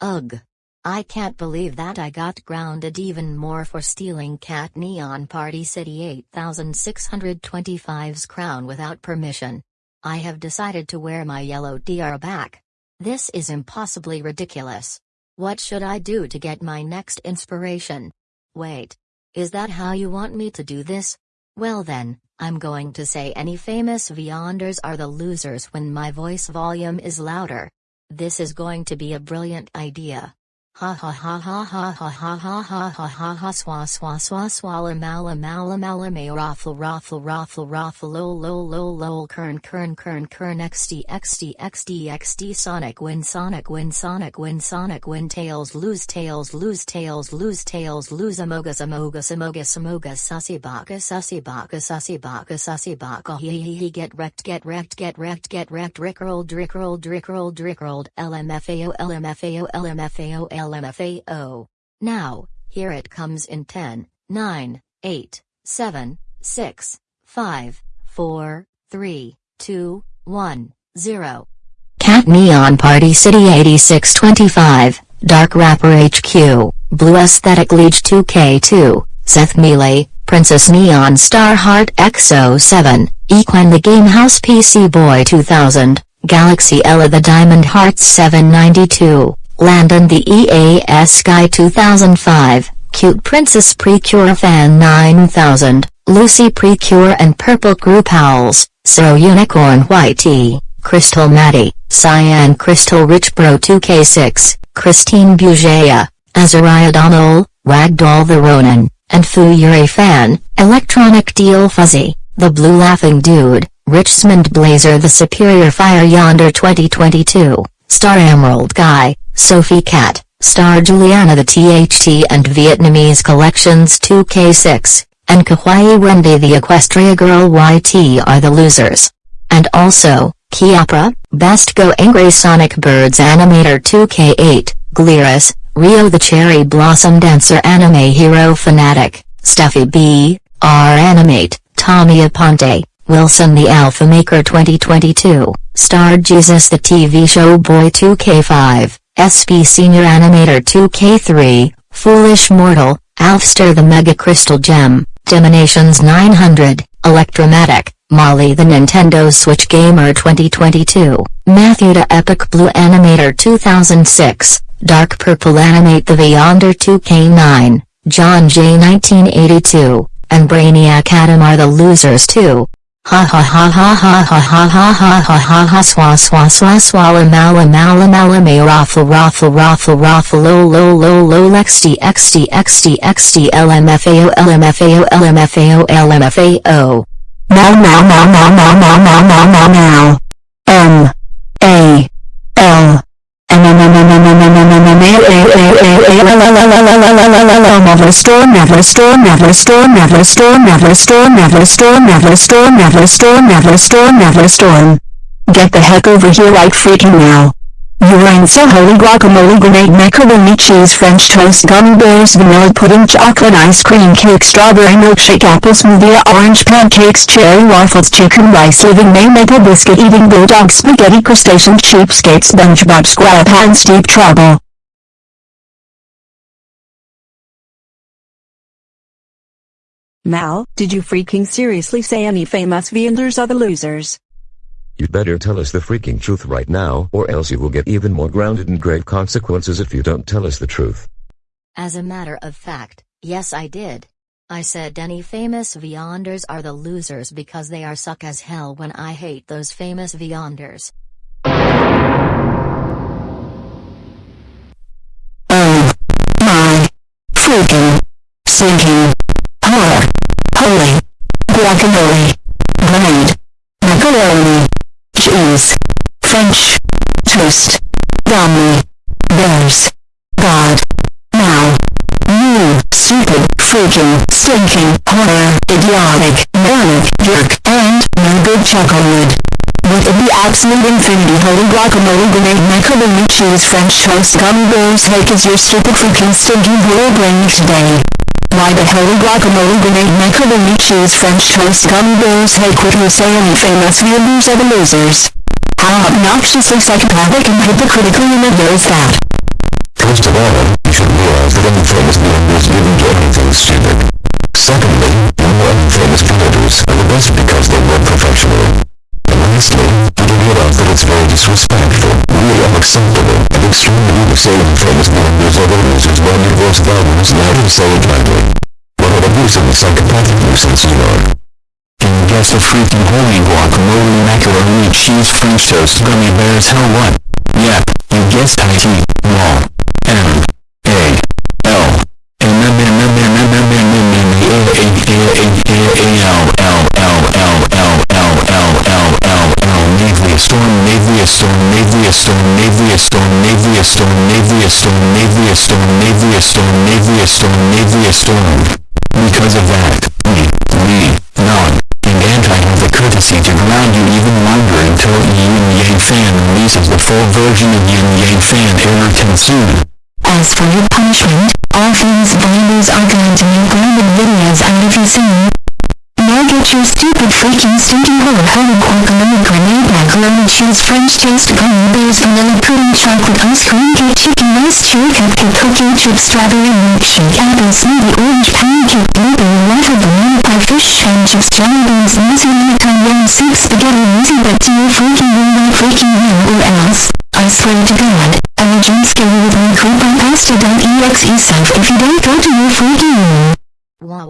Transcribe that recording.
Ugh. I can't believe that I got grounded even more for stealing Cat Neon Party City 8625's crown without permission. I have decided to wear my yellow DR back. This is impossibly ridiculous. What should I do to get my next inspiration? Wait. Is that how you want me to do this? Well then, I'm going to say any famous Vyonders are the losers when my voice volume is louder. This is going to be a brilliant idea. Ha ha ha ha ha ha ha ha ha ha ha ha swa swa swa swalla mala mala mala may raffle raffle raffle raffle lol lol lol lol kern kern kern kern xd xd xd xd sonic win sonic win sonic win sonic win tails lose tails lose tails lose tails lose amoga samoga samoga samoga sussy baka sussy baka sussy baka sussy baka he he he get wrecked get wrecked get wrecked get wrecked rickrolled rickrolled rickrolled rickrolled lmfao lmfao lmfao LMFAO. Now, here it comes in 10, 9, 8, 7, 6, 5, 4, 3, 2, 1, 0. Cat Neon Party City 8625, Dark Rapper HQ, Blue Aesthetic Leech 2K2, Seth Mealy, Princess Neon Star Heart XO7, Equine the Game House PC Boy 2000, Galaxy Ella the Diamond Hearts 792, Landon the EAS Sky 2005, Cute Princess Precure Fan 9000, Lucy Precure and Purple Group Owls, So Unicorn Whitey, Crystal Maddie, Cyan Crystal Rich Bro 2K6, Christine Bugea, Azariah Donald, Wagdoll the Ronin, and Fu Yuri Fan, Electronic Deal Fuzzy, The Blue Laughing Dude, Richmond Blazer The Superior Fire Yonder 2022, Star Emerald Guy, Sophie Cat, Star Juliana the THT and Vietnamese Collections 2K6, and Kawaii Wendy the Equestria Girl YT are the losers. And also, Kiapra, Best Go Angry Sonic Birds Animator 2K8, Gleris, Rio the Cherry Blossom Dancer Anime Hero Fanatic, Steffi B, R Animate, Tommy Aponte, Wilson the Alpha Maker 2022, starred Jesus the TV Show Boy 2K5, SP Senior Animator 2K3, Foolish Mortal, Alfster the Mega Crystal Gem, Diminations 900, Electromatic, Molly the Nintendo Switch Gamer 2022, Matthew the Epic Blue Animator 2006, Dark Purple Animate the Vyonder 2K9, John J 1982, and Brainiac Adam are the losers too. Ha ha ha ha ha ha ha ha ha ha ha ha swa swa swa swalla mala mala mala may raffle raffle raffle raffle lo lo lo lo xd xd xd xd lmfao lmfao lmfao lmfao now now now now now now now now now now m a Never store, never store, never store, never store, never store, never store, never store, never store, never store, never store. Get the heck over here right freaking now. So holy guacamole grenade macaroni cheese french toast gummy bears vanilla pudding chocolate ice cream cake strawberry milkshake apple smoothie orange pancakes cherry waffles chicken rice living may maple biscuit eating bulldog spaghetti crustacean cheapskate spongebob squarepants deep trouble. Mal, did you freaking seriously say any famous Vyonders are the losers? You'd better tell us the freaking truth right now or else you will get even more grounded and grave consequences if you don't tell us the truth. As a matter of fact, yes I did. I said any famous Vyonders are the losers because they are suck as hell when I hate those famous Vyonders. Oh my freaking sinking horror. Holy guacamole. Grenade. Macaroni. Cheese. French. Toast. Gummy. Bears. God. Now. You stupid freaking stinking horror idiotic manic jerk and no good chocolate. Would it be absolute infinity holy guacamole grenade macaroni cheese french toast gummy bears heck is your stupid freaking stinking horror brain today? Why the holy guacamole grenade macaroni cheese french toast gummy bears hey quit who say any famous viewers are the losers? How obnoxiously psychopathic and hypocritical you know is that? extremely saved from his numbers of owners whose body was violence let him say it lightly. What an abuse and psychopathic nuisance you are. Can you guess the freaking holy guacamole macaroni cheese french toast gummy bears hell what? Yep, you guessed IT, wall. M. A. L. Storm, Navia Storm, Navia Storm, Navia Storm, Navia a storm, navy a storm, navy a storm, navy a storm, navy a storm, navy a storm. Because of that, we, we, non, and anti have the courtesy to ground you even longer until Yin Yang Fan releases the full version of Yin Yang Fan Error Consume. As for your punishment, all things believers are going to make random videos out of you soon. Now get your stupid freaking stinky horror home quack a grenade macaroni cheese french toast gummy bears including chocolate ice cream cake, chicken rice chew, cupcake cookie, chip strawberry milkshake, apple smoothie, orange pancake, blueberry waffle, banana pie, fish and chips, jelly beans, nasi lemonade, yum soup, spaghetti, easy but do you freaking will not freaking will or else, I swear to God, I will jump scare you with my coupon pasta.exe self if you don't go to your freaking room. Wah